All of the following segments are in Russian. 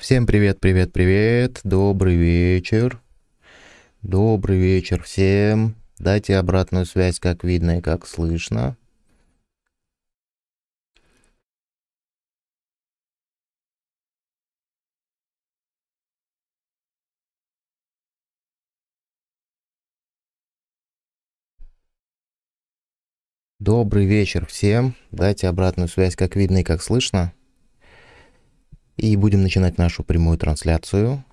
Всем привет, привет, привет. Добрый вечер. Добрый вечер всем. Дайте обратную связь, как видно и как слышно. Добрый вечер всем. Дайте обратную связь, как видно и как слышно. И будем начинать нашу прямую трансляцию.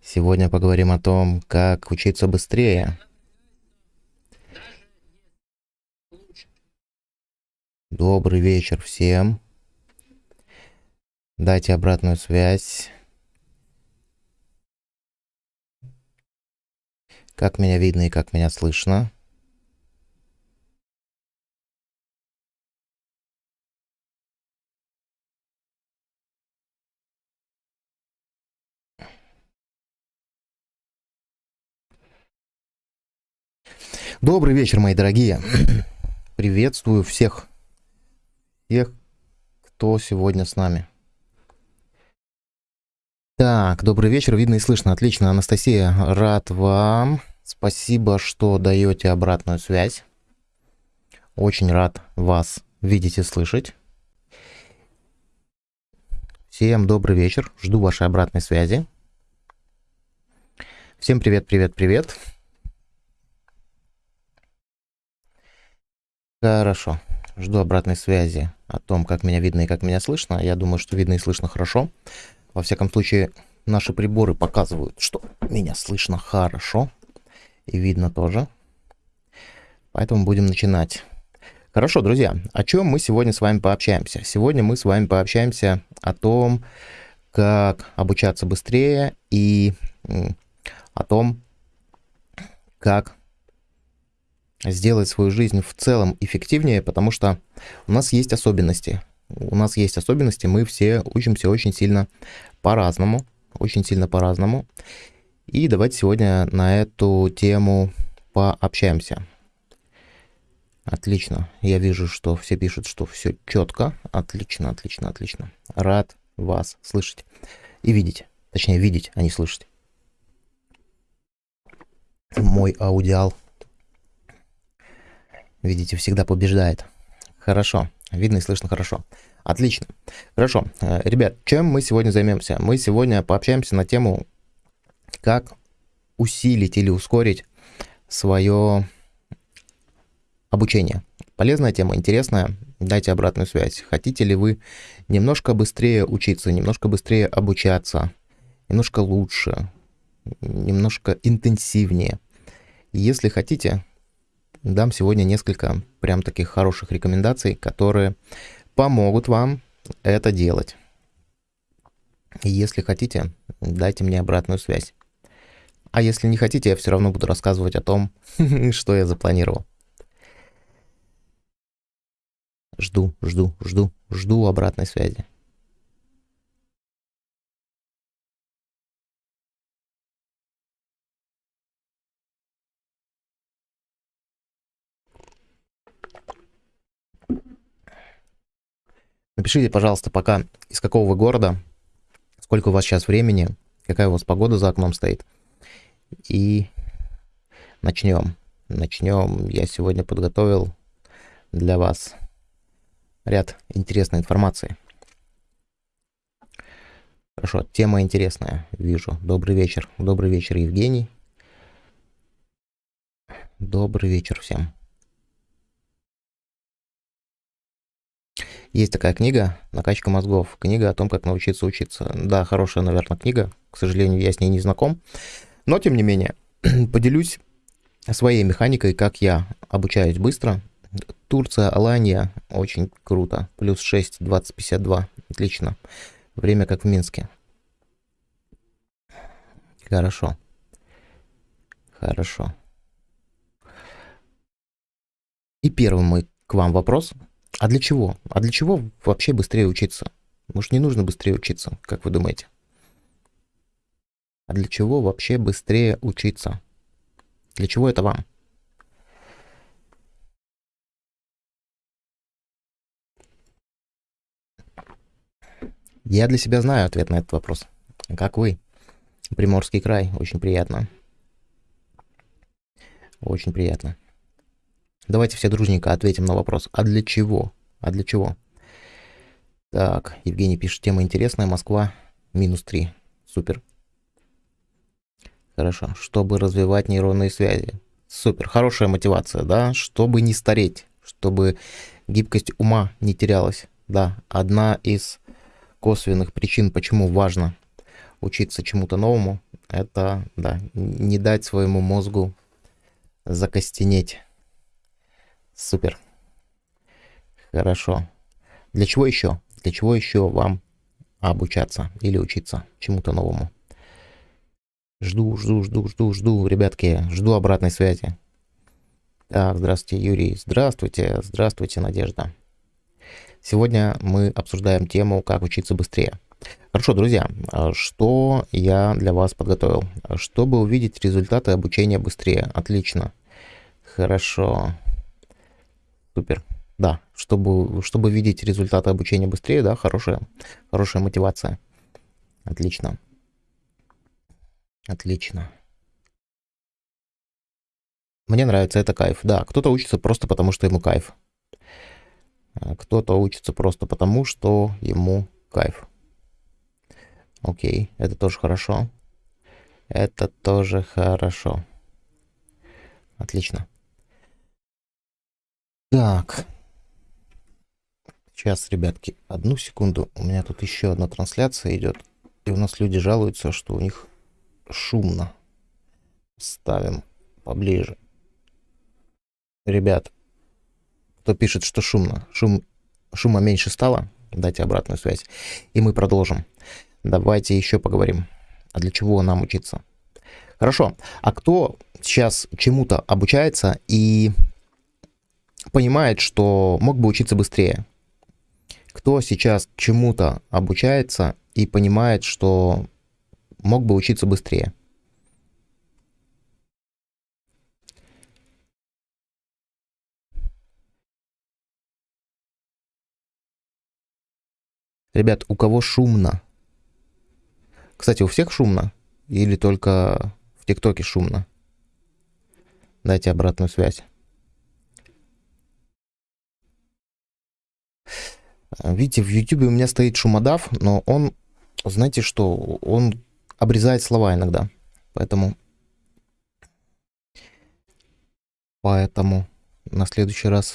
Сегодня поговорим о том, как учиться быстрее. Добрый вечер всем. Дайте обратную связь. Как меня видно и как меня слышно. Добрый вечер, мои дорогие. Приветствую всех, всех, кто сегодня с нами. Так, добрый вечер, видно и слышно. Отлично, Анастасия, рад вам. Спасибо, что даете обратную связь. Очень рад вас видеть и слышать. Всем добрый вечер, жду вашей обратной связи. Всем привет, привет, привет. Хорошо. Жду обратной связи о том, как меня видно и как меня слышно. Я думаю, что видно и слышно хорошо. Во всяком случае, наши приборы показывают, что меня слышно хорошо. И видно тоже. Поэтому будем начинать. Хорошо, друзья, о чем мы сегодня с вами пообщаемся? Сегодня мы с вами пообщаемся о том, как обучаться быстрее и о том, как сделать свою жизнь в целом эффективнее, потому что у нас есть особенности. У нас есть особенности, мы все учимся очень сильно по-разному, очень сильно по-разному. И давайте сегодня на эту тему пообщаемся. Отлично. Я вижу, что все пишут, что все четко. Отлично, отлично, отлично. Рад вас слышать и видеть. Точнее, видеть, а не слышать. Мой аудиал Видите, всегда побеждает. Хорошо. Видно и слышно хорошо. Отлично. Хорошо. Э, ребят, чем мы сегодня займемся? Мы сегодня пообщаемся на тему, как усилить или ускорить свое обучение. Полезная тема, интересная. Дайте обратную связь. Хотите ли вы немножко быстрее учиться, немножко быстрее обучаться, немножко лучше, немножко интенсивнее? Если хотите, дам сегодня несколько прям таких хороших рекомендаций, которые помогут вам это делать. Если хотите, дайте мне обратную связь. А если не хотите, я все равно буду рассказывать о том, что я запланировал. Жду, жду, жду, жду обратной связи. Напишите, пожалуйста, пока из какого вы города, сколько у вас сейчас времени, какая у вас погода за окном стоит. И начнем. Начнем. Я сегодня подготовил для вас ряд интересной информации. Хорошо, тема интересная, вижу. Добрый вечер. Добрый вечер, Евгений. Добрый вечер всем. Есть такая книга «Накачка мозгов». Книга о том, как научиться учиться. Да, хорошая, наверное, книга. К сожалению, я с ней не знаком. Но, тем не менее, поделюсь своей механикой, как я обучаюсь быстро. Турция, Алания, очень круто. Плюс 6, 20, 52. Отлично. Время как в Минске. Хорошо. Хорошо. И первый мой к вам вопрос – а для чего? А для чего вообще быстрее учиться? Может, не нужно быстрее учиться, как вы думаете? А для чего вообще быстрее учиться? Для чего это вам? Я для себя знаю ответ на этот вопрос. Как вы? Приморский край. Очень приятно. Очень приятно. Давайте все дружненько ответим на вопрос. А для чего? А для чего? Так, Евгений пишет, тема интересная. Москва минус 3. Супер. Хорошо. Чтобы развивать нейронные связи. Супер. Хорошая мотивация, да? Чтобы не стареть. Чтобы гибкость ума не терялась. Да, одна из косвенных причин, почему важно учиться чему-то новому, это, да, не дать своему мозгу закостенеть. Супер. Хорошо. Для чего еще? Для чего еще вам обучаться или учиться чему-то новому? Жду, жду, жду, жду, жду, ребятки, жду обратной связи. Так, здравствуйте, Юрий. Здравствуйте, здравствуйте, Надежда. Сегодня мы обсуждаем тему «Как учиться быстрее». Хорошо, друзья, что я для вас подготовил? Чтобы увидеть результаты обучения быстрее. Отлично. Хорошо. Супер. Да, чтобы, чтобы видеть результаты обучения быстрее, да, хорошая, хорошая мотивация. Отлично. Отлично. Мне нравится, это кайф. Да, кто-то учится просто потому, что ему кайф. А кто-то учится просто потому, что ему кайф. Окей, это тоже хорошо. Это тоже хорошо. Отлично. Так. Сейчас, ребятки, одну секунду. У меня тут еще одна трансляция идет. И у нас люди жалуются, что у них шумно. Ставим поближе. Ребят, кто пишет, что шумно, шум, шума меньше стало, дайте обратную связь. И мы продолжим. Давайте еще поговорим. А для чего нам учиться? Хорошо. А кто сейчас чему-то обучается и понимает, что мог бы учиться быстрее. Кто сейчас чему-то обучается и понимает, что мог бы учиться быстрее. Ребят, у кого шумно? Кстати, у всех шумно? Или только в ТикТоке шумно? Дайте обратную связь. Видите, в YouTube у меня стоит шумодав, но он, знаете что, он обрезает слова иногда. Поэтому... Поэтому на следующий раз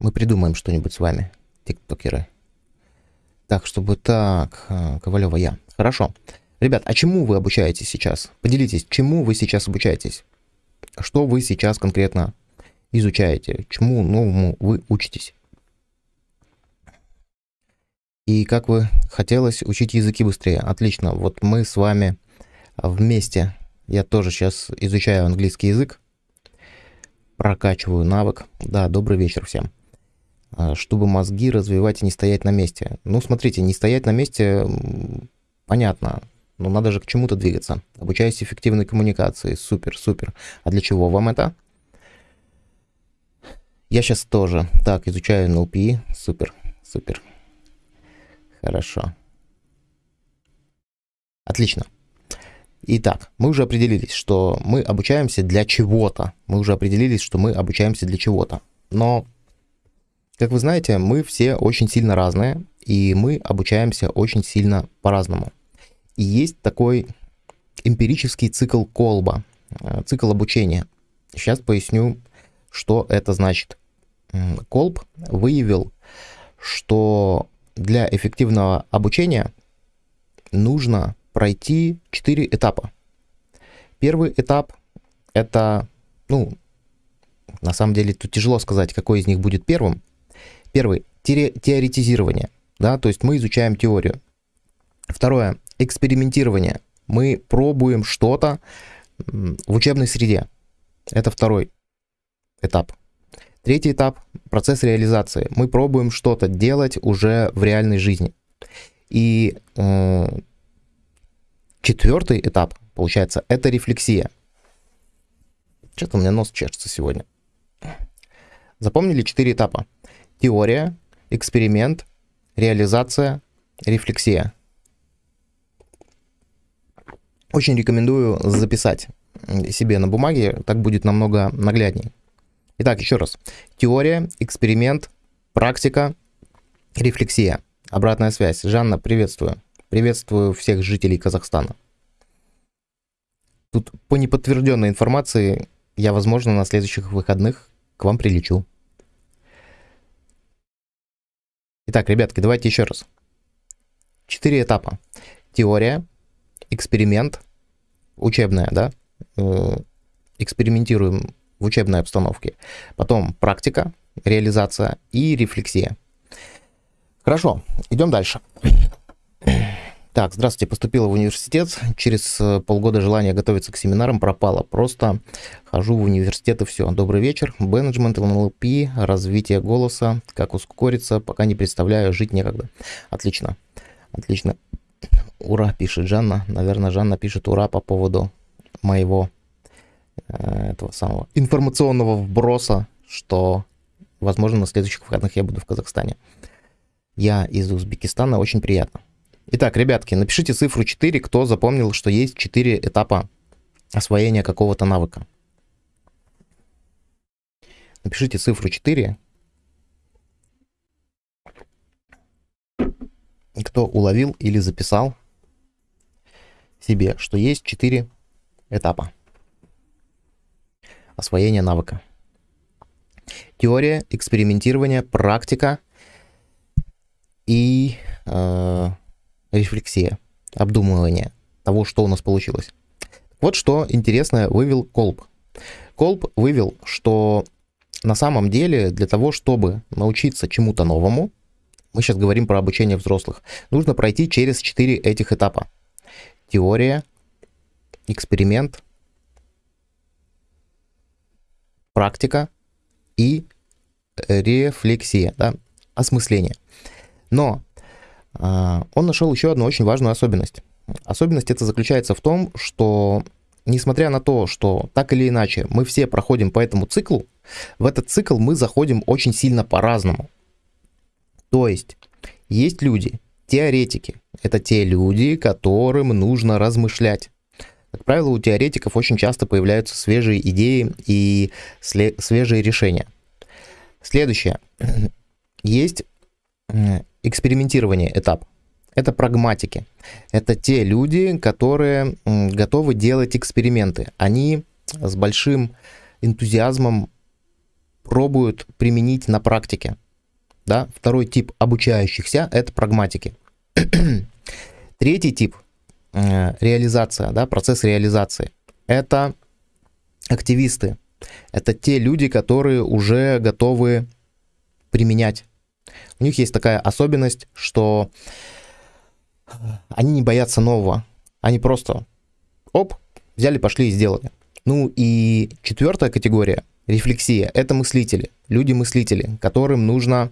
мы придумаем что-нибудь с вами, тиктокеры. Так, чтобы так, э, Ковалева я. Хорошо. Ребят, а чему вы обучаетесь сейчас? Поделитесь, чему вы сейчас обучаетесь? Что вы сейчас конкретно изучаете? Чему новому вы учитесь? И как вы хотелось учить языки быстрее? Отлично. Вот мы с вами вместе. Я тоже сейчас изучаю английский язык. Прокачиваю навык. Да, добрый вечер всем. А, чтобы мозги развивать и не стоять на месте. Ну, смотрите, не стоять на месте, понятно. Но надо же к чему-то двигаться. Обучаясь эффективной коммуникации. Супер, супер. А для чего вам это? Я сейчас тоже. Так, изучаю NLP. Супер, супер. Хорошо. Отлично. Итак, мы уже определились, что мы обучаемся для чего-то. Мы уже определились, что мы обучаемся для чего-то. Но, как вы знаете, мы все очень сильно разные, и мы обучаемся очень сильно по-разному. И есть такой эмпирический цикл колба, э, цикл обучения. Сейчас поясню, что это значит. Колб выявил, что для эффективного обучения нужно пройти 4 этапа. Первый этап это, ну, на самом деле тут тяжело сказать, какой из них будет первым. Первый теоретизирование, да, то есть мы изучаем теорию. Второе экспериментирование. Мы пробуем что-то в учебной среде. Это второй этап. Третий этап – процесс реализации. Мы пробуем что-то делать уже в реальной жизни. И э, четвертый этап, получается, это рефлексия. Что-то у меня нос чешется сегодня. Запомнили четыре этапа. Теория, эксперимент, реализация рефлексия. Очень рекомендую записать себе на бумаге, так будет намного нагляднее. Итак, еще раз. Теория, эксперимент, практика, рефлексия. Обратная связь. Жанна, приветствую. Приветствую всех жителей Казахстана. Тут по неподтвержденной информации я, возможно, на следующих выходных к вам прилечу. Итак, ребятки, давайте еще раз. Четыре этапа. Теория, эксперимент, учебная, да, э, экспериментируем в учебной обстановке. Потом практика, реализация и рефлексия. Хорошо, идем дальше. Так, здравствуйте, поступила в университет. Через э, полгода желание готовиться к семинарам пропало. Просто хожу в университет и все. Добрый вечер. Менеджмент, НЛП, развитие голоса, как ускориться, пока не представляю, жить некогда. Отлично, отлично. Ура, пишет Жанна. Наверное, Жанна пишет ура по поводу моего этого самого информационного вброса, что, возможно, на следующих выходных я буду в Казахстане. Я из Узбекистана, очень приятно. Итак, ребятки, напишите цифру 4, кто запомнил, что есть 4 этапа освоения какого-то навыка. Напишите цифру 4. Кто уловил или записал себе, что есть 4 этапа освоения навыка. Теория, экспериментирование, практика и э, рефлексия, обдумывание того, что у нас получилось. Вот что интересное вывел Колб. Колб вывел, что на самом деле для того, чтобы научиться чему-то новому, мы сейчас говорим про обучение взрослых, нужно пройти через четыре этих этапа. Теория, эксперимент, практика и рефлексия, да, осмысление. Но а, он нашел еще одну очень важную особенность. Особенность это заключается в том, что несмотря на то, что так или иначе мы все проходим по этому циклу, в этот цикл мы заходим очень сильно по-разному. То есть есть люди, теоретики. Это те люди, которым нужно размышлять. Как правило, у теоретиков очень часто появляются свежие идеи и свежие решения. Следующее. Есть экспериментирование этап. Это прагматики. Это те люди, которые готовы делать эксперименты. Они с большим энтузиазмом пробуют применить на практике. Да? Второй тип обучающихся – это прагматики. Третий тип реализация, да, процесс реализации. Это активисты. Это те люди, которые уже готовы применять у них есть такая особенность, что они не боятся нового. Они просто, оп, взяли, пошли и сделали. Ну и четвертая категория, рефлексия, это мыслители, люди-мыслители, которым нужно,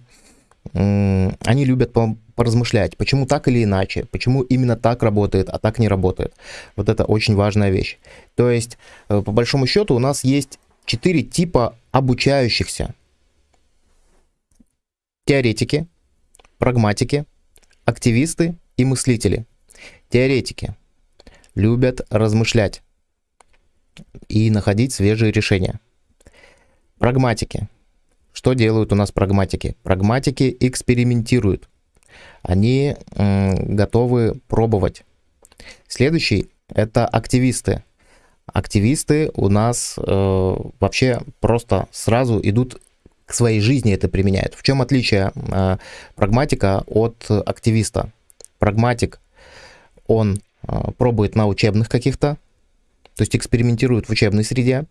они любят поразмышлять, почему так или иначе, почему именно так работает, а так не работает. Вот это очень важная вещь. То есть, э, по большому счету, у нас есть четыре типа обучающихся теоретики, прагматики, активисты и мыслители. Теоретики любят размышлять и находить свежие решения. Прагматики. Что делают у нас прагматики? Прагматики экспериментируют. Они готовы пробовать. Следующий – это активисты. Активисты у нас э, вообще просто сразу идут к своей жизни это применяют. В чем отличие э, прагматика от активиста? Прагматик, он э, пробует на учебных каких-то, то есть экспериментирует в учебной среде,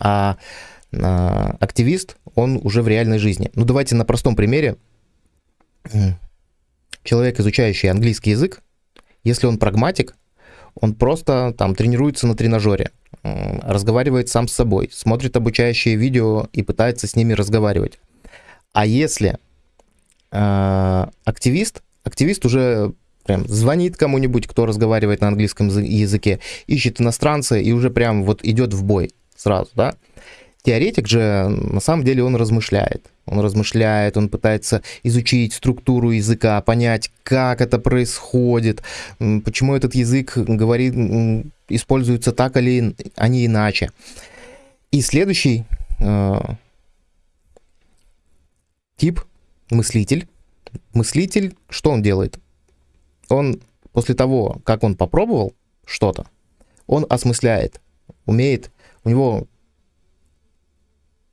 а э, активист, он уже в реальной жизни. Ну давайте на простом примере. Человек, изучающий английский язык, если он прагматик, он просто там тренируется на тренажере разговаривает сам с собой, смотрит обучающие видео и пытается с ними разговаривать. А если э, активист, активист уже прям звонит кому-нибудь, кто разговаривает на английском языке, ищет иностранца и уже прям вот идет в бой сразу, да. Теоретик же, на самом деле, он размышляет. Он размышляет, он пытается изучить структуру языка, понять, как это происходит, почему этот язык говорит, используется так или а не иначе. И следующий э, тип мыслитель. Мыслитель, что он делает? Он после того, как он попробовал что-то, он осмысляет, умеет, у него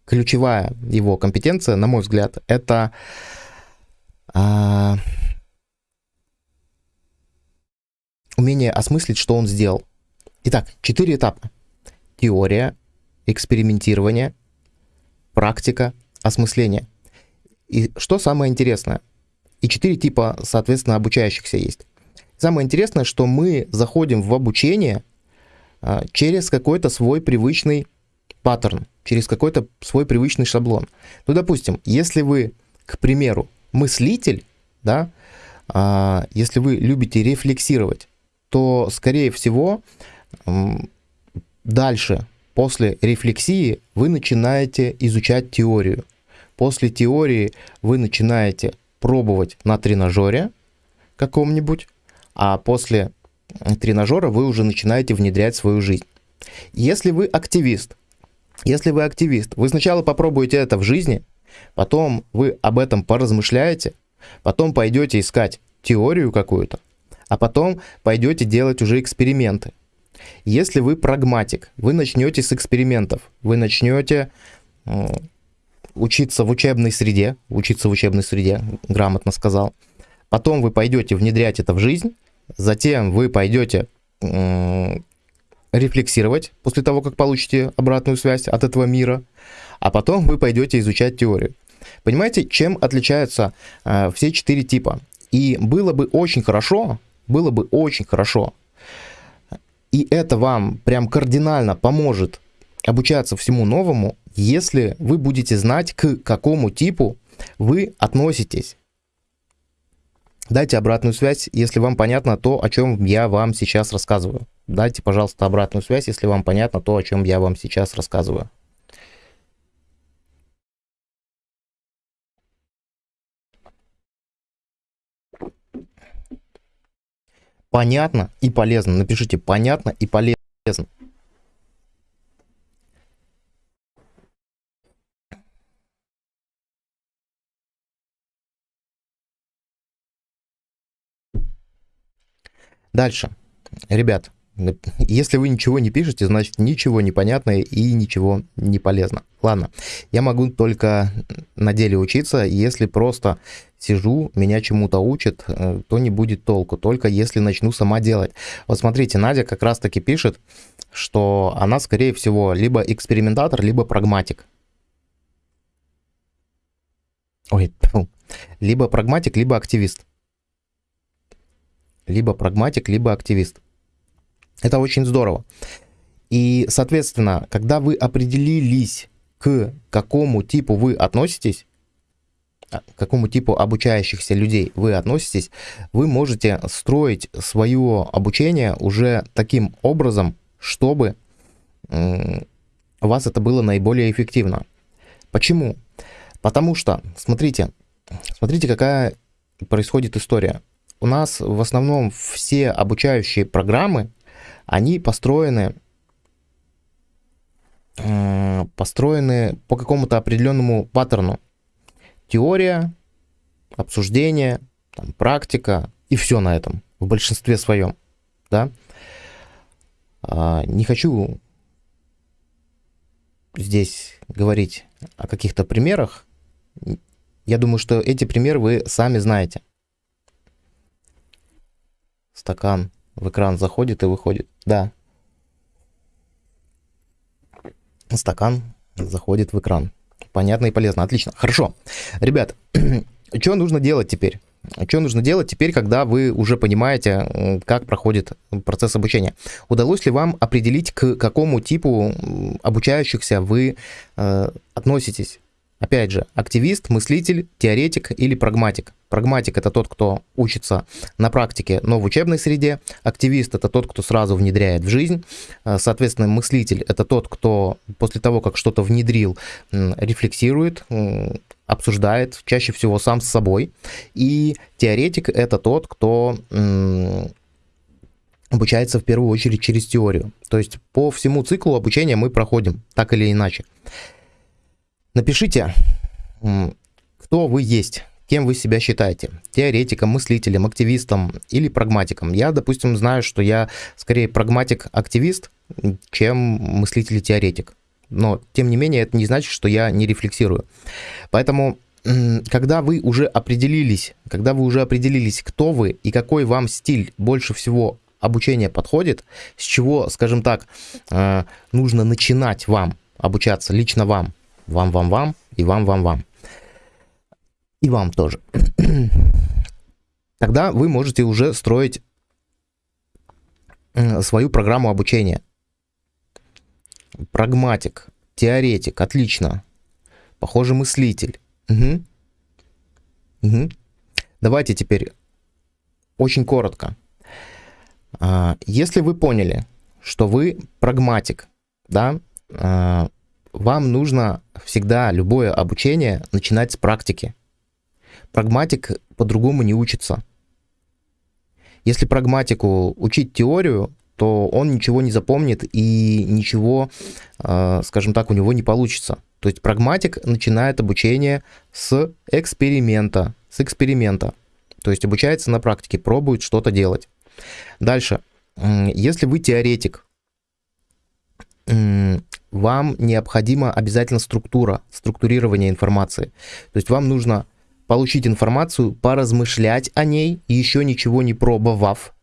ключевая его компетенция, на мой взгляд, это а, умение осмыслить, что он сделал. Итак, четыре этапа. Теория, экспериментирование, практика, осмысление. И что самое интересное? И четыре типа, соответственно, обучающихся есть. Самое интересное, что мы заходим в обучение а, через какой-то свой привычный паттерн, через какой-то свой привычный шаблон. Ну, допустим, если вы, к примеру, мыслитель, да, а, если вы любите рефлексировать, то, скорее всего, дальше, после рефлексии, вы начинаете изучать теорию. После теории вы начинаете пробовать на тренажере каком-нибудь, а после тренажера вы уже начинаете внедрять свою жизнь. Если вы активист, если вы активист, вы сначала попробуете это в жизни, потом вы об этом поразмышляете, потом пойдете искать теорию какую-то, а потом пойдете делать уже эксперименты. Если вы прагматик, вы начнете с экспериментов, вы начнете учиться в учебной среде, учиться в учебной среде, грамотно сказал. Потом вы пойдете внедрять это в жизнь, затем вы пойдете рефлексировать после того, как получите обратную связь от этого мира, а потом вы пойдете изучать теорию. Понимаете, чем отличаются э, все четыре типа? И было бы очень хорошо, было бы очень хорошо, и это вам прям кардинально поможет обучаться всему новому, если вы будете знать, к какому типу вы относитесь. Дайте обратную связь, если вам понятно то, о чем я вам сейчас рассказываю. Дайте, пожалуйста, обратную связь, если вам понятно то, о чем я вам сейчас рассказываю. Понятно и полезно. Напишите понятно и полезно. Дальше. Ребят, если вы ничего не пишете, значит ничего не понятно и ничего не полезно. Ладно, я могу только на деле учиться, если просто сижу, меня чему-то учат, э, то не будет толку, только если начну сама делать. Вот смотрите, Надя как раз таки пишет, что она, скорее всего, либо экспериментатор, либо прагматик. Ой, либо прагматик, либо активист либо прагматик, либо активист. Это очень здорово. И, соответственно, когда вы определились, к какому типу вы относитесь, а, к какому типу обучающихся людей вы относитесь, вы можете строить свое обучение уже таким образом, чтобы у вас это было наиболее эффективно. Почему? Потому что, смотрите, смотрите, какая происходит история у нас в основном все обучающие программы, они построены, э, построены по какому-то определенному паттерну. Теория, обсуждение, там, практика и все на этом, в большинстве своем. Да? А, не хочу здесь говорить о каких-то примерах. Я думаю, что эти примеры вы сами знаете стакан в экран заходит и выходит. Да. Стакан заходит в экран. Понятно и полезно. Отлично. Хорошо. Ребят, что нужно делать теперь? Что нужно делать теперь, когда вы уже понимаете, как проходит процесс обучения? Удалось ли вам определить, к какому типу обучающихся вы э, относитесь? Опять же, активист, мыслитель, теоретик или прагматик. Прагматик это тот, кто учится на практике, но в учебной среде. Активист это тот, кто сразу внедряет в жизнь. Э, соответственно, мыслитель это тот, кто после того, как что-то внедрил, рефлексирует, обсуждает чаще всего сам с собой. И теоретик это тот, кто обучается в первую очередь через теорию. То есть по всему циклу обучения мы проходим, так или иначе. Напишите, кто вы есть, кем вы себя считаете. Теоретиком, мыслителем, активистом или прагматиком. Я, допустим, знаю, что я скорее прагматик-активист, чем мыслитель и теоретик. Но, тем не менее, это не значит, что я не рефлексирую. Поэтому когда вы уже определились, когда вы уже определились, кто вы и какой вам стиль больше всего обучения подходит, с чего, скажем так, э, нужно начинать вам обучаться, лично вам, вам, вам, вам и вам, вам, вам. И вам тоже. Тогда вы можете уже строить свою программу обучения. Прагматик, теоретик, отлично. Похоже, мыслитель. Угу. Угу. Давайте теперь очень коротко. А, если вы поняли, что вы прагматик, да, а, вам нужно всегда любое обучение начинать с практики. Прагматик по-другому не учится. Если прагматику учить теорию, то он ничего не запомнит и ничего, а, скажем так, у него не получится. То есть прагматик начинает обучение с эксперимента, с эксперимента. То есть обучается на практике, пробует что-то делать. Дальше. Если вы теоретик, вам необходима обязательно структура, структурирование информации. То есть вам нужно получить информацию, поразмышлять о ней, еще ничего не пробовав,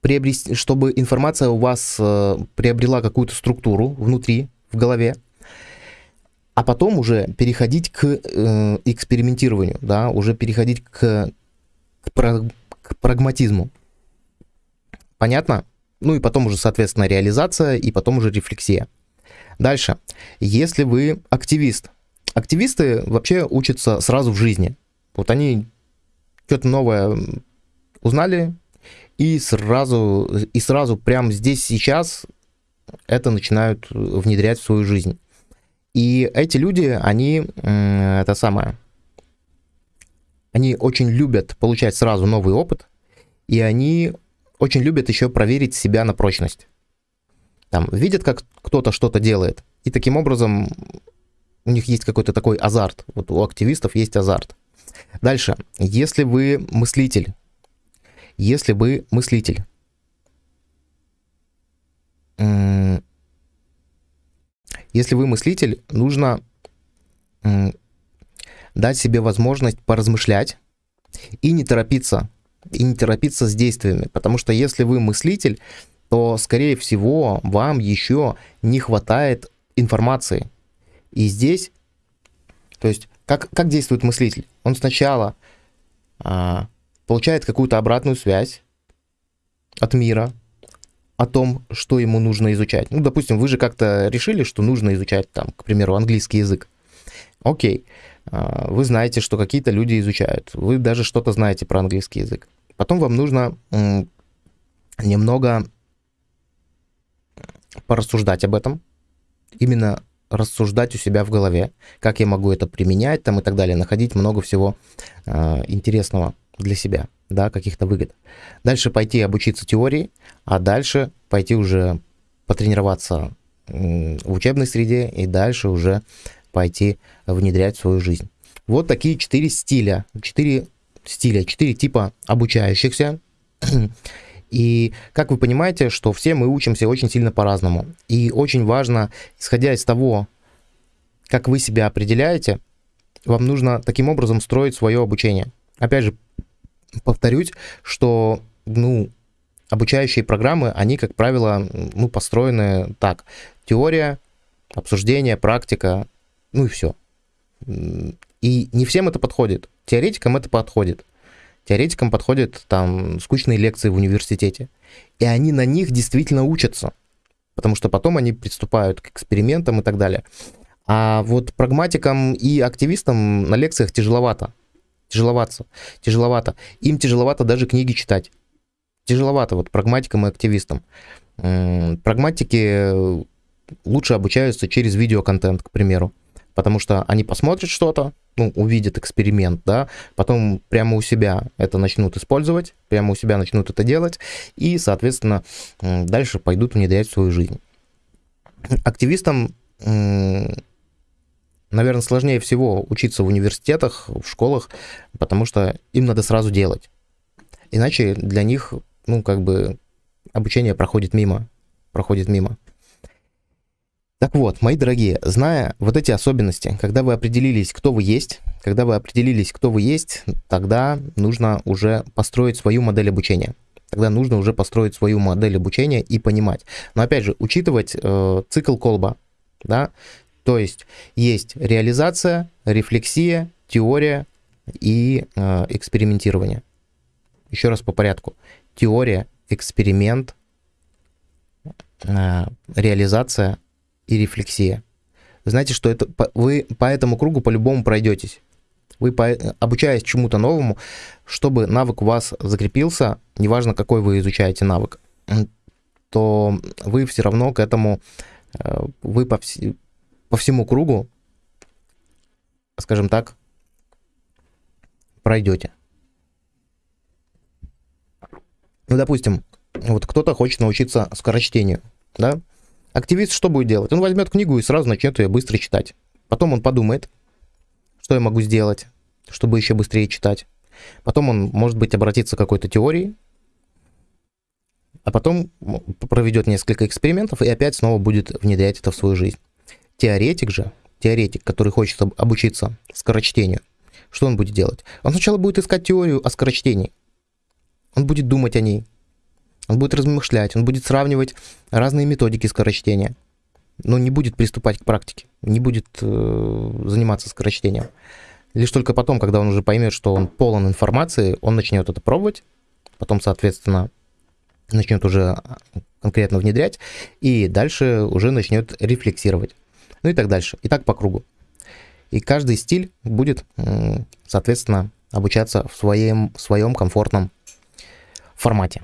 приобрести, чтобы информация у вас э, приобрела какую-то структуру внутри, в голове, а потом уже переходить к э, экспериментированию, да, уже переходить к, к, к прагматизму. Понятно? Ну и потом уже, соответственно, реализация и потом уже рефлексия. Дальше. Если вы активист. Активисты вообще учатся сразу в жизни. Вот они что-то новое узнали, и сразу, и сразу прямо здесь, сейчас это начинают внедрять в свою жизнь. И эти люди, они, это самое, они очень любят получать сразу новый опыт, и они очень любят еще проверить себя на прочность. Там видят, как кто-то что-то делает, и таким образом у них есть какой-то такой азарт. Вот у активистов есть азарт. Дальше. Если вы мыслитель, если вы мыслитель, если вы мыслитель, нужно дать себе возможность поразмышлять и не торопиться и не торопиться с действиями, потому что если вы мыслитель, то, скорее всего, вам еще не хватает информации. И здесь, то есть, как, как действует мыслитель? Он сначала а, получает какую-то обратную связь от мира, о том, что ему нужно изучать. Ну, допустим, вы же как-то решили, что нужно изучать, там, к примеру, английский язык. Окей, а, вы знаете, что какие-то люди изучают, вы даже что-то знаете про английский язык. Потом вам нужно немного порассуждать об этом, именно рассуждать у себя в голове, как я могу это применять там и так далее, находить много всего э, интересного для себя, да, каких-то выгод. Дальше пойти обучиться теории, а дальше пойти уже потренироваться э, в учебной среде и дальше уже пойти внедрять в свою жизнь. Вот такие четыре стиля, четыре стиля, четыре типа обучающихся. И как вы понимаете, что все мы учимся очень сильно по-разному. И очень важно, исходя из того, как вы себя определяете, вам нужно таким образом строить свое обучение. Опять же, повторюсь, что ну, обучающие программы, они, как правило, ну, построены так. Теория, обсуждение, практика, ну и все. И не всем это подходит. Теоретикам это подходит. Теоретикам подходят там скучные лекции в университете. И они на них действительно учатся. Потому что потом они приступают к экспериментам и так далее. А вот прагматикам и активистам на лекциях тяжеловато. Тяжеловато. Тяжеловато. Им тяжеловато даже книги читать. Тяжеловато вот прагматикам и активистам. Прагматики лучше обучаются через видеоконтент, к примеру. потому что они посмотрят что-то, ну, увидят эксперимент, да, потом прямо у себя это начнут использовать, прямо у себя начнут это делать, и, соответственно, дальше пойдут внедрять в свою жизнь. Активистам, наверное, сложнее всего учиться в университетах, в школах, потому что им надо сразу делать. Иначе для них, ну, как бы, обучение проходит мимо, проходит мимо. Так вот, мои дорогие, зная вот эти особенности, когда вы определились, кто вы есть, когда вы определились, кто вы есть, тогда нужно уже построить свою модель обучения. Тогда нужно уже построить свою модель обучения и понимать. Но опять же, учитывать э, цикл колба, да, то есть есть реализация, рефлексия, теория и э, экспериментирование. Еще раз по порядку. Теория, эксперимент, э, реализация, и рефлексия. знаете, что это вы по этому кругу по-любому пройдетесь. Вы, обучаясь чему-то новому, чтобы навык у вас закрепился, неважно, какой вы изучаете навык, то вы все равно к этому, э, вы по, вс, по всему кругу, скажем так, пройдете. Ну, допустим, вот кто-то хочет научиться скорочтению, да, Активист что будет делать? Он возьмет книгу и сразу начнет ее быстро читать. Потом он подумает, что я могу сделать, чтобы еще быстрее читать. Потом он, может быть, обратится к какой-то теории, а потом проведет несколько экспериментов и опять снова будет внедрять это в свою жизнь. Теоретик же, теоретик, который хочет обучиться скорочтению, что он будет делать? Он сначала будет искать теорию о скорочтении. Он будет думать о ней, он будет размышлять, он будет сравнивать разные методики скорочтения, но не будет приступать к практике, не будет э, заниматься скорочтением. Лишь только потом, когда он уже поймет, что он полон информации, он начнет это пробовать, потом, соответственно, начнет уже конкретно внедрять, и дальше уже начнет рефлексировать. Ну и так дальше. И так по кругу. И каждый стиль будет, соответственно, обучаться в своем, в своем комфортном формате.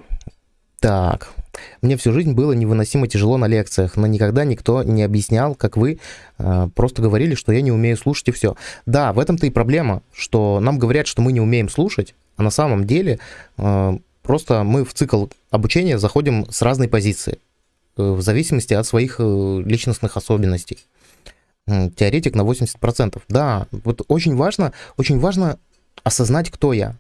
Так, мне всю жизнь было невыносимо тяжело на лекциях, но никогда никто не объяснял, как вы э, просто говорили, что я не умею слушать и все. Да, в этом-то и проблема, что нам говорят, что мы не умеем слушать, а на самом деле э, просто мы в цикл обучения заходим с разной позиции, э, в зависимости от своих э, личностных особенностей. Теоретик на 80%. Да, вот очень важно, очень важно осознать, кто я.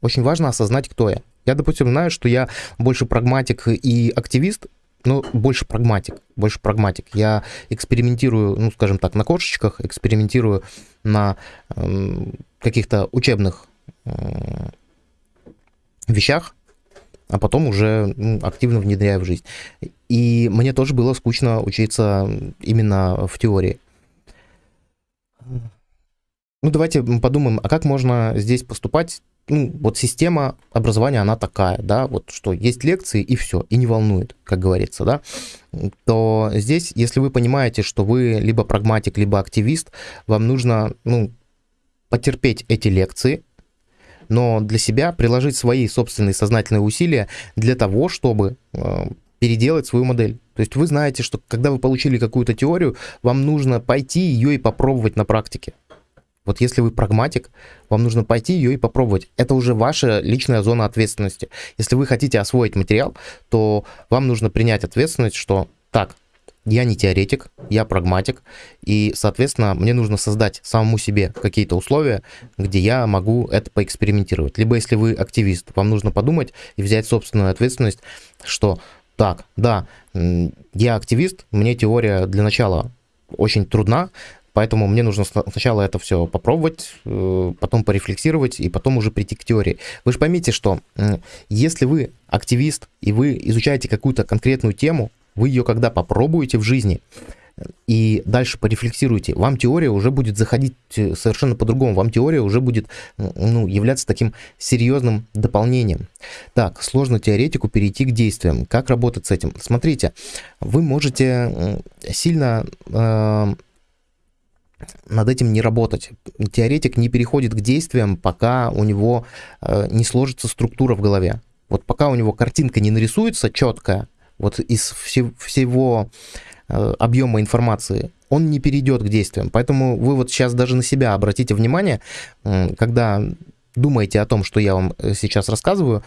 Очень важно осознать, кто я. Я, допустим, знаю, что я больше прагматик и активист, но больше прагматик, больше прагматик. Я экспериментирую, ну, скажем так, на кошечках, экспериментирую на э, каких-то учебных э, вещах, а потом уже ну, активно внедряю в жизнь. И мне тоже было скучно учиться именно в теории. Ну, давайте подумаем, а как можно здесь поступать ну, вот система образования, она такая, да, вот что есть лекции и все, и не волнует, как говорится, да, то здесь, если вы понимаете, что вы либо прагматик, либо активист, вам нужно, ну, потерпеть эти лекции, но для себя приложить свои собственные сознательные усилия для того, чтобы э, переделать свою модель. То есть вы знаете, что когда вы получили какую-то теорию, вам нужно пойти ее и попробовать на практике. Вот если вы прагматик, вам нужно пойти ее и попробовать. Это уже ваша личная зона ответственности. Если вы хотите освоить материал, то вам нужно принять ответственность, что так, я не теоретик, я прагматик, и, соответственно, мне нужно создать самому себе какие-то условия, где я могу это поэкспериментировать. Либо если вы активист, вам нужно подумать и взять собственную ответственность, что так, да, я активист, мне теория для начала очень трудна, Поэтому мне нужно сначала это все попробовать, э, потом порефлексировать и потом уже прийти к теории. Вы же поймите, что если вы активист и вы изучаете какую-то конкретную тему, вы ее когда попробуете в жизни, и дальше порефлексируйте, вам теория уже будет заходить э, совершенно по-другому, вам теория уже будет ну, являться таким серьезным дополнением. Так, сложно теоретику перейти к действиям. Как работать с этим? Смотрите, вы можете сильно э, над этим не работать. Теоретик не переходит к действиям, пока у него э, не сложится структура в голове. Вот пока у него картинка не нарисуется четкая, вот из все, всего э, объема информации, он не перейдет к действиям. Поэтому вы вот сейчас даже на себя обратите внимание, э, когда думаете о том, что я вам э, сейчас рассказываю,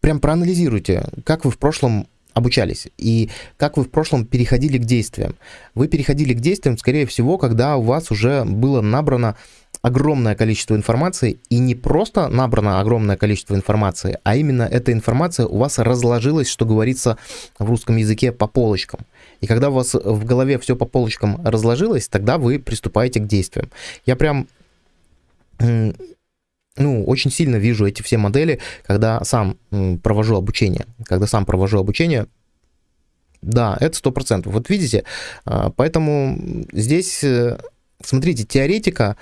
прям проанализируйте, как вы в прошлом обучались и как вы в прошлом переходили к действиям. Вы переходили к действиям, скорее всего, когда у вас уже было набрано огромное количество информации, и не просто набрано огромное количество информации, а именно эта информация у вас разложилась, что говорится в русском языке, по полочкам. И когда у вас в голове все по полочкам разложилось, тогда вы приступаете к действиям. Я прям ну, очень сильно вижу эти все модели, когда сам провожу обучение. Когда сам провожу обучение, да, это сто процентов. Вот видите, а, поэтому здесь, э, смотрите, теоретика,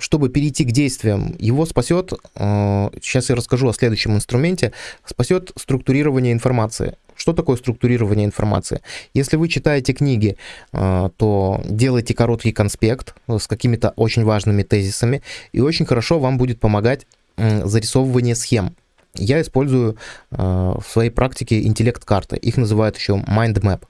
чтобы перейти к действиям, его спасет, сейчас я расскажу о следующем инструменте, спасет структурирование информации. Что такое структурирование информации? Если вы читаете книги, а, то делайте короткий конспект с какими-то очень важными тезисами, и очень хорошо вам будет помогать зарисовывание схем. Я использую а, в своей практике интеллект-карты. Их называют еще mind map.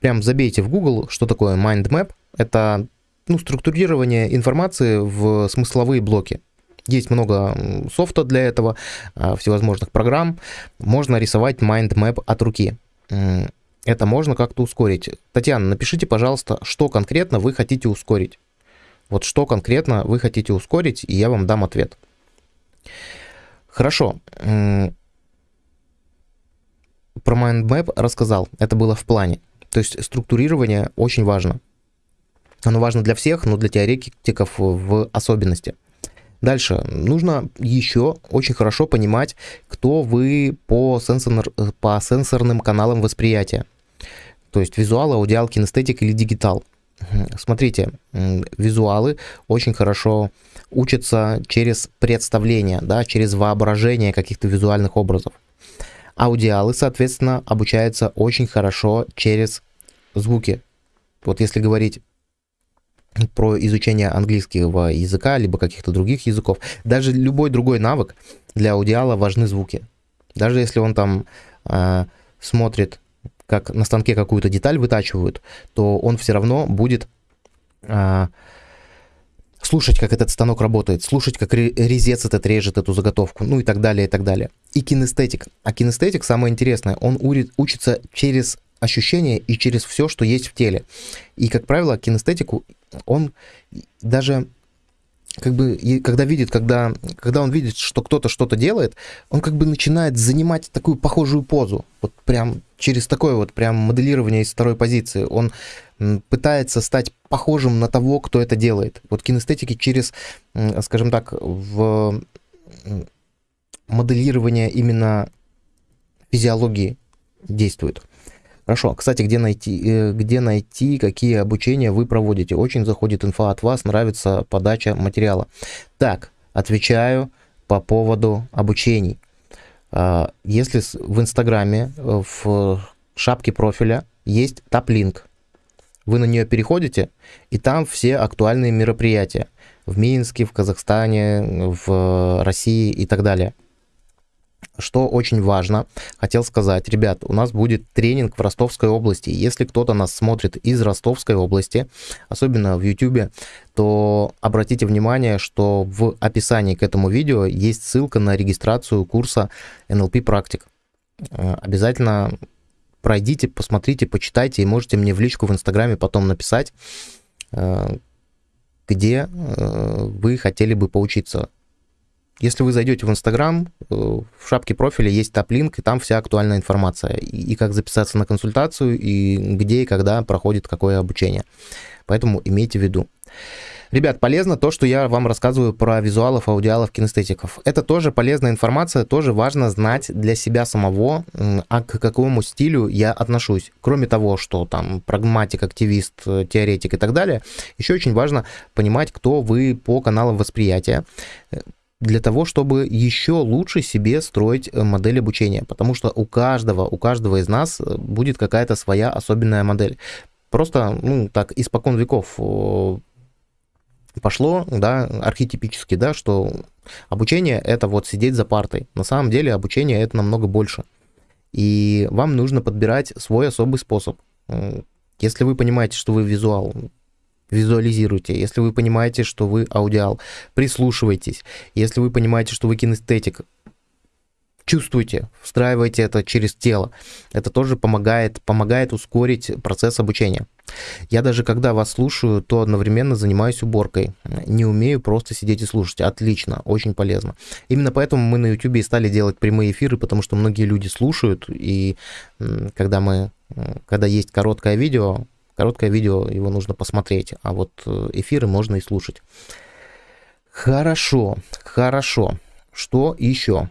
Прям забейте в Google, что такое mind map. Это ну, структурирование информации в смысловые блоки. Есть много софта для этого, а, всевозможных программ. Можно рисовать mind map от руки. Это можно как-то ускорить. Татьяна, напишите, пожалуйста, что конкретно вы хотите ускорить. Вот что конкретно вы хотите ускорить, и я вам дам ответ. Хорошо. Про mind map рассказал. Это было в плане. То есть структурирование очень важно. Оно важно для всех, но для теоретиков в особенности. Дальше. Нужно еще очень хорошо понимать, кто вы по, сенсор, по сенсорным каналам восприятия. То есть визуал, аудиал, кинестетик или дигитал. Смотрите, визуалы очень хорошо учатся через представление, да, через воображение каких-то визуальных образов. Аудиалы, соответственно, обучаются очень хорошо через звуки. Вот если говорить про изучение английского языка, либо каких-то других языков. Даже любой другой навык для аудиала важны звуки. Даже если он там э, смотрит, как на станке какую-то деталь вытачивают, то он все равно будет э, слушать, как этот станок работает, слушать, как резец этот режет эту заготовку, ну и так далее, и так далее. И кинестетик. А кинестетик, самое интересное, он учится через ощущения и через все, что есть в теле. И, как правило, кинестетику он даже как бы, когда видит, когда, когда он видит, что кто-то что-то делает, он как бы начинает занимать такую похожую позу. Вот прям через такое вот прям моделирование из второй позиции. Он пытается стать похожим на того, кто это делает. Вот кинестетики через, скажем так, в моделирование именно физиологии действует. Хорошо. Кстати, где найти, э, где найти, какие обучения вы проводите? Очень заходит инфа от вас, нравится подача материала. Так, отвечаю по поводу обучений. А, если в Инстаграме, э, в шапке профиля есть таплинк, вы на нее переходите, и там все актуальные мероприятия в Минске, в Казахстане, в России и так далее – что очень важно, хотел сказать, ребят, у нас будет тренинг в Ростовской области. Если кто-то нас смотрит из Ростовской области, особенно в YouTube, то обратите внимание, что в описании к этому видео есть ссылка на регистрацию курса NLP практик. Э, обязательно пройдите, посмотрите, почитайте и можете мне в личку в Инстаграме потом написать, э, где э, вы хотели бы поучиться если вы зайдете в Инстаграм, э, в шапке профиля есть топ-линк, и там вся актуальная информация. И, и как записаться на консультацию, и где и когда проходит какое обучение. Поэтому имейте в виду. Ребят, полезно то, что я вам рассказываю про визуалов, аудиалов, кинестетиков. Это тоже полезная информация, тоже важно знать для себя самого, а к какому стилю я отношусь. Кроме того, что там прагматик, активист, э, теоретик и так далее, еще очень важно понимать, кто вы по каналам восприятия для того, чтобы еще лучше себе строить э, модель обучения, потому что у каждого, у каждого из нас э, будет какая-то своя особенная модель. Просто, ну, так, испокон веков пошло, да, архетипически, да, что обучение это вот сидеть за партой. На самом деле обучение это намного больше. И вам нужно подбирать свой особый способ. Если вы понимаете, что вы визуал, визуализируйте. Если вы понимаете, что вы аудиал, прислушивайтесь. Если вы понимаете, что вы кинестетик, чувствуйте, встраивайте это через тело. Это тоже помогает, помогает ускорить процесс обучения. Я даже когда вас слушаю, то одновременно занимаюсь уборкой. Не умею просто сидеть и слушать. Отлично, очень полезно. Именно поэтому мы на YouTube и стали делать прямые эфиры, потому что многие люди слушают, и когда мы, когда есть короткое видео, короткое видео, его нужно посмотреть, а вот э, эфиры можно и слушать. Хорошо, хорошо. Что еще?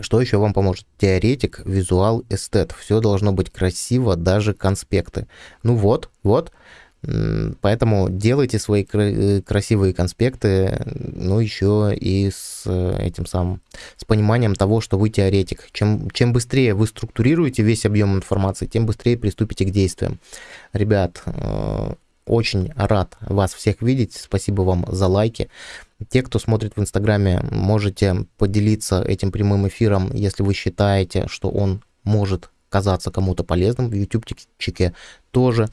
Что еще вам поможет? Теоретик, визуал, эстет. Все должно быть красиво, даже конспекты. Ну вот, вот. Поэтому делайте свои э, красивые конспекты, ну еще и с э, этим самым, с пониманием того, что вы теоретик. Чем, чем быстрее вы структурируете весь объем информации, тем быстрее приступите к действиям. Ребят, э, очень рад вас всех видеть. Спасибо вам за лайки. Те, кто смотрит в Инстаграме, можете поделиться этим прямым эфиром, если вы считаете, что он может казаться кому-то полезным. В ютубчике тоже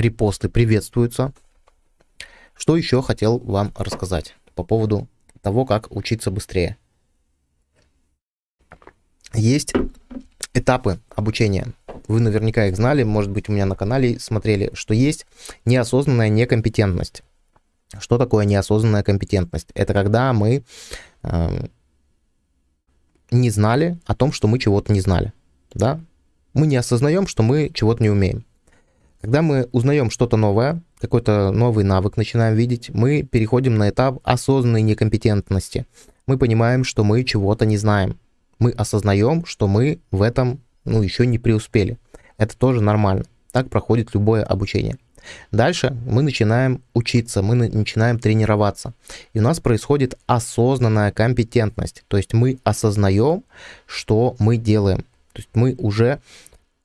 репосты приветствуются. Что еще хотел вам рассказать по поводу того, как учиться быстрее. Есть этапы обучения. Вы наверняка их знали, может быть, у меня на канале смотрели, что есть неосознанная некомпетентность. Что такое неосознанная компетентность? Это когда мы э, не знали о том, что мы чего-то не знали. Да? Мы не осознаем, что мы чего-то не умеем. Когда мы узнаем что-то новое, какой-то новый навык начинаем видеть, мы переходим на этап осознанной некомпетентности. Мы понимаем, что мы чего-то не знаем мы осознаем, что мы в этом ну, еще не преуспели. Это тоже нормально. Так проходит любое обучение. Дальше мы начинаем учиться, мы начинаем тренироваться. И у нас происходит осознанная компетентность. То есть мы осознаем, что мы делаем. То есть мы уже,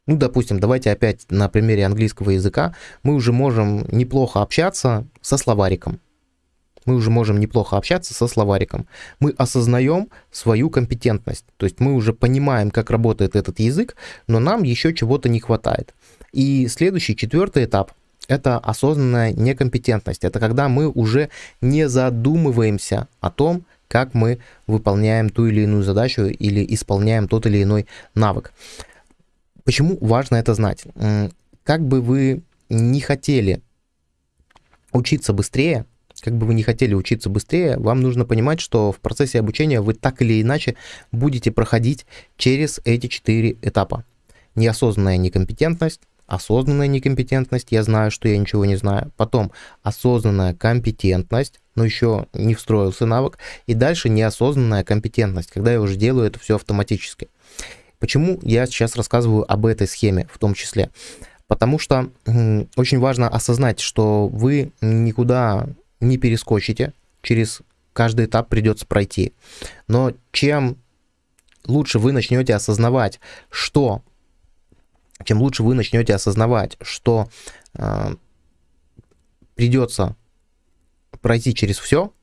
ну, допустим, давайте опять на примере английского языка, мы уже можем неплохо общаться со словариком мы уже можем неплохо общаться со словариком. Мы осознаем свою компетентность, то есть мы уже понимаем, как работает этот язык, но нам еще чего-то не хватает. И следующий, четвертый этап – это осознанная некомпетентность. Это когда мы уже не задумываемся о том, как мы выполняем ту или иную задачу или исполняем тот или иной навык. Почему важно это знать? Как бы вы не хотели учиться быстрее, как бы вы не хотели учиться быстрее, вам нужно понимать, что в процессе обучения вы так или иначе будете проходить через эти четыре этапа. Неосознанная некомпетентность, осознанная некомпетентность, я знаю, что я ничего не знаю. Потом осознанная компетентность, но еще не встроился навык. И дальше неосознанная компетентность, когда я уже делаю это все автоматически. Почему я сейчас рассказываю об этой схеме в том числе? Потому что очень важно осознать, что вы никуда не перескочите, через каждый этап придется пройти. Но чем лучше вы начнете осознавать, что, чем лучше вы начнете осознавать, что э, придется пройти через все,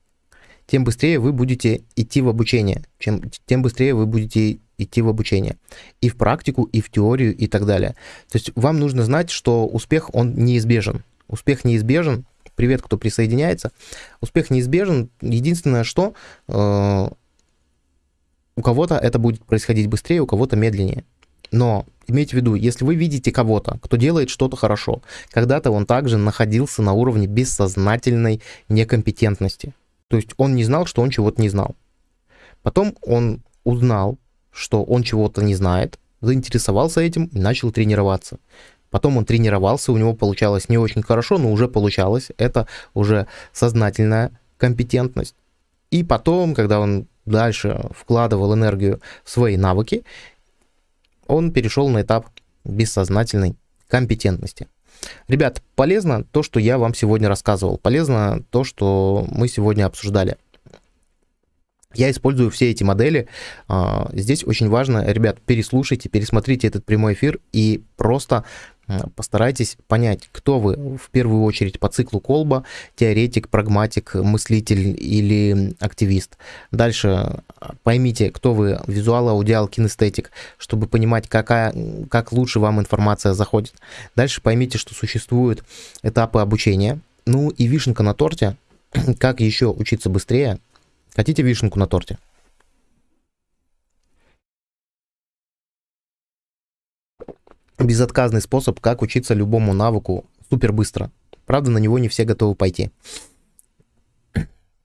тем быстрее вы будете идти в обучение, чем, тем быстрее вы будете идти в обучение. И в практику, и в теорию, и так далее. То есть вам нужно знать, что успех, он неизбежен. Успех неизбежен, привет, кто присоединяется. Успех неизбежен. Единственное, что э, у кого-то это будет происходить быстрее, у кого-то медленнее. Но имейте в виду, если вы видите кого-то, кто делает что-то хорошо, когда-то он также находился на уровне бессознательной некомпетентности. То есть он не знал, что он чего-то не знал. Потом он узнал, что он чего-то не знает, заинтересовался этим и начал тренироваться. Потом он тренировался, у него получалось не очень хорошо, но уже получалось. Это уже сознательная компетентность. И потом, когда он дальше вкладывал энергию в свои навыки, он перешел на этап бессознательной компетентности. Ребят, полезно то, что я вам сегодня рассказывал. Полезно то, что мы сегодня обсуждали. Я использую все эти модели. А, здесь очень важно, ребят, переслушайте, пересмотрите этот прямой эфир и просто постарайтесь понять, кто вы в первую очередь по циклу Колба, теоретик, прагматик, мыслитель или активист. Дальше поймите, кто вы визуал, аудиал, кинестетик, чтобы понимать, какая, как лучше вам информация заходит. Дальше поймите, что существуют этапы обучения. Ну и вишенка на торте, как еще учиться быстрее. Хотите вишенку на торте? безотказный способ, как учиться любому навыку супер быстро. Правда, на него не все готовы пойти.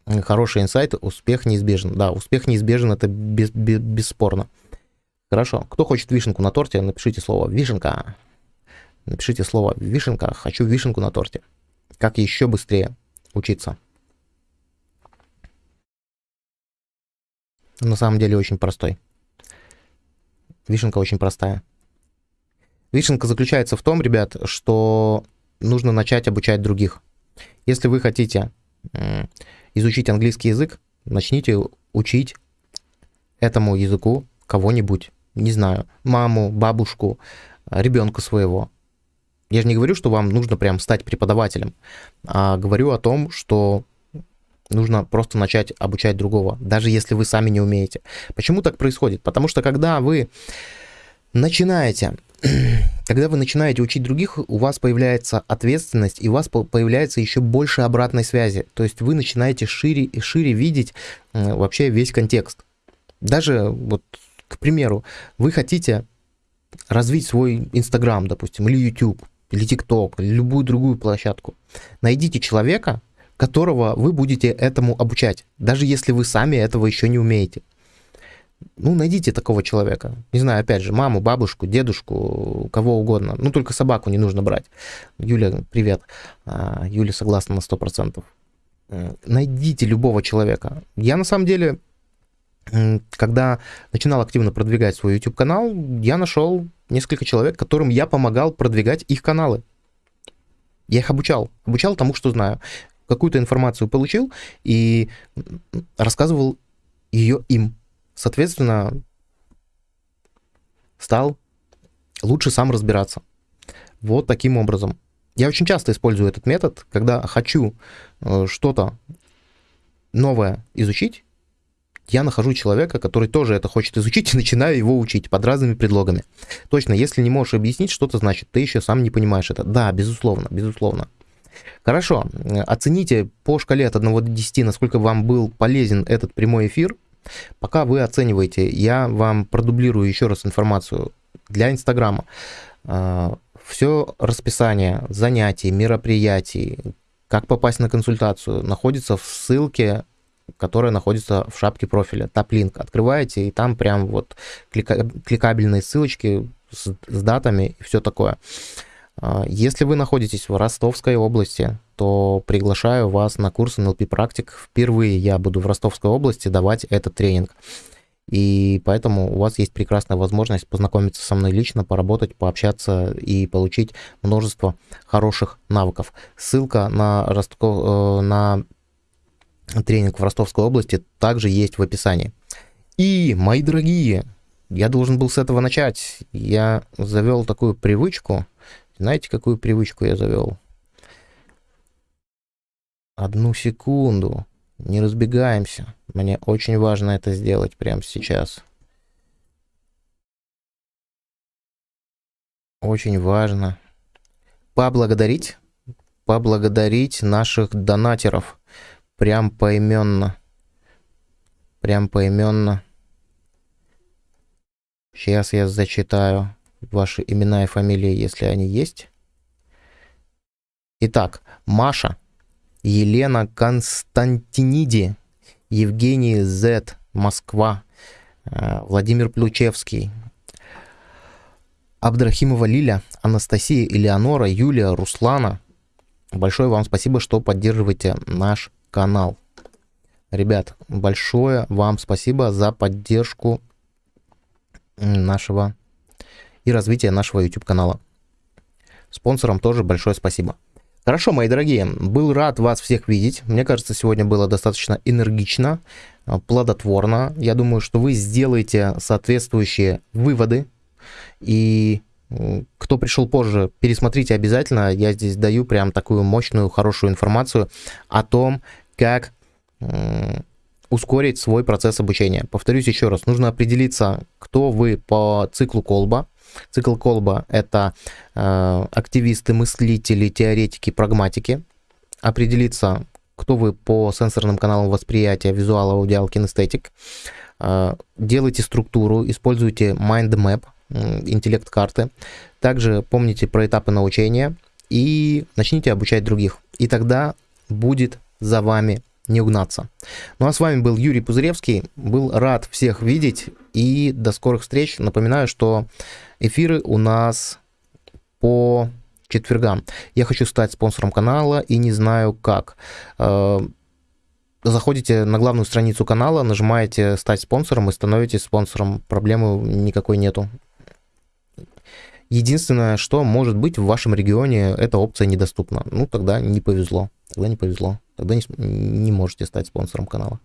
Хороший инсайт, успех неизбежен. Да, успех неизбежен, это без, без, бесспорно. Хорошо. Кто хочет вишенку на торте, напишите слово «вишенка». Напишите слово «вишенка». Хочу вишенку на торте. Как еще быстрее учиться. На самом деле очень простой. Вишенка очень простая. Вишенка заключается в том, ребят, что нужно начать обучать других. Если вы хотите изучить английский язык, начните учить этому языку кого-нибудь, не знаю, маму, бабушку, ребенка своего. Я же не говорю, что вам нужно прям стать преподавателем, а говорю о том, что нужно просто начать обучать другого, даже если вы сами не умеете. Почему так происходит? Потому что когда вы начинаете когда вы начинаете учить других, у вас появляется ответственность, и у вас появляется еще больше обратной связи. То есть вы начинаете шире и шире видеть вообще весь контекст. Даже вот, к примеру, вы хотите развить свой Инстаграм, допустим, или YouTube, или ТикТок, или любую другую площадку. Найдите человека, которого вы будете этому обучать, даже если вы сами этого еще не умеете ну, найдите такого человека. Не знаю, опять же, маму, бабушку, дедушку, кого угодно. Ну, только собаку не нужно брать. Юля, привет. А, Юля согласна на 100%. Найдите любого человека. Я, на самом деле, когда начинал активно продвигать свой YouTube-канал, я нашел несколько человек, которым я помогал продвигать их каналы. Я их обучал. Обучал тому, что знаю. Какую-то информацию получил и рассказывал ее им. Соответственно, стал лучше сам разбираться. Вот таким образом. Я очень часто использую этот метод, когда хочу э, что-то новое изучить, я нахожу человека, который тоже это хочет изучить, и начинаю его учить под разными предлогами. Точно, если не можешь объяснить, что это значит, ты еще сам не понимаешь это. Да, безусловно, безусловно. Хорошо, оцените по шкале от 1 до 10, насколько вам был полезен этот прямой эфир – Пока вы оцениваете, я вам продублирую еще раз информацию для Инстаграма. А, Все расписание занятий, мероприятий, как попасть на консультацию, находится в ссылке, которая находится в шапке профиля. Таплинк открываете, и там прям вот клика кликабельные ссылочки с, с датами и все такое. Если вы находитесь в Ростовской области, то приглашаю вас на курс NLP практик. Впервые я буду в Ростовской области давать этот тренинг. И поэтому у вас есть прекрасная возможность познакомиться со мной лично, поработать, пообщаться и получить множество хороших навыков. Ссылка на, Ростов, э, на тренинг в Ростовской области также есть в описании. И, мои дорогие, я должен был с этого начать. Я завел такую привычку. Знаете, какую привычку я завел? Одну секунду. Не разбегаемся. Мне очень важно это сделать прямо сейчас. Очень важно. Поблагодарить. Поблагодарить наших донатеров. Прям поименно. Прям поименно. Сейчас я зачитаю ваши имена и фамилии, если они есть. Итак, Маша Елена Константиниди, Евгений З. Москва, э, Владимир Плючевский, Абдрахимова Лиля, Анастасия Элеонора, Юлия, Руслана. Большое вам спасибо, что поддерживаете наш канал. Ребят, большое вам спасибо за поддержку нашего и развития нашего YouTube канала. Спонсорам тоже большое спасибо. Хорошо, мои дорогие, был рад вас всех видеть. Мне кажется, сегодня было достаточно энергично, а, плодотворно. Я думаю, что вы сделаете соответствующие выводы и Кто пришел позже, пересмотрите обязательно. Я здесь даю прям такую мощную, хорошую информацию о том, как ускорить свой процесс обучения. Повторюсь еще раз, нужно определиться, кто вы по циклу Колба. Цикл Колба — это э, активисты, мыслители, теоретики, прагматики. Определиться, кто вы по сенсорным каналам восприятия, визуал, аудиал, кинестетик. Э, делайте структуру, используйте mind map, интеллект карты. Также помните про этапы научения и начните обучать других. И тогда будет за вами не угнаться. Ну а с вами был Юрий Пузыревский. Был рад всех видеть и до скорых встреч. Напоминаю, что эфиры у нас по четвергам. Я хочу стать спонсором канала и не знаю как. Э, заходите на главную страницу канала, нажимаете «Стать спонсором» и становитесь спонсором. Проблемы никакой нету. Единственное, что может быть в вашем регионе, эта опция недоступна. Ну, тогда не повезло. Тогда не повезло. Тогда не, не можете стать спонсором канала.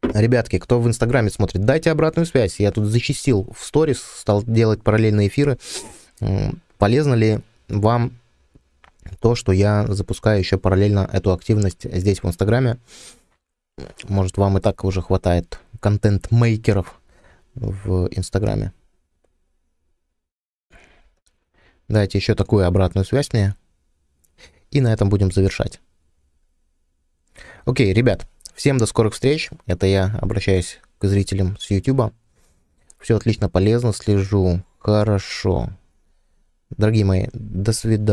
Ребятки, кто в Инстаграме смотрит, дайте обратную связь. Я тут зачистил в сторис, стал делать параллельные эфиры. Полезно ли вам то, что я запускаю еще параллельно эту активность здесь в Инстаграме? Может, вам и так уже хватает контент-мейкеров, в Инстаграме. Дайте еще такую обратную связь мне. И на этом будем завершать. Окей, ребят, всем до скорых встреч. Это я обращаюсь к зрителям с YouTube. Все отлично, полезно, слежу. Хорошо. Дорогие мои, до свидания.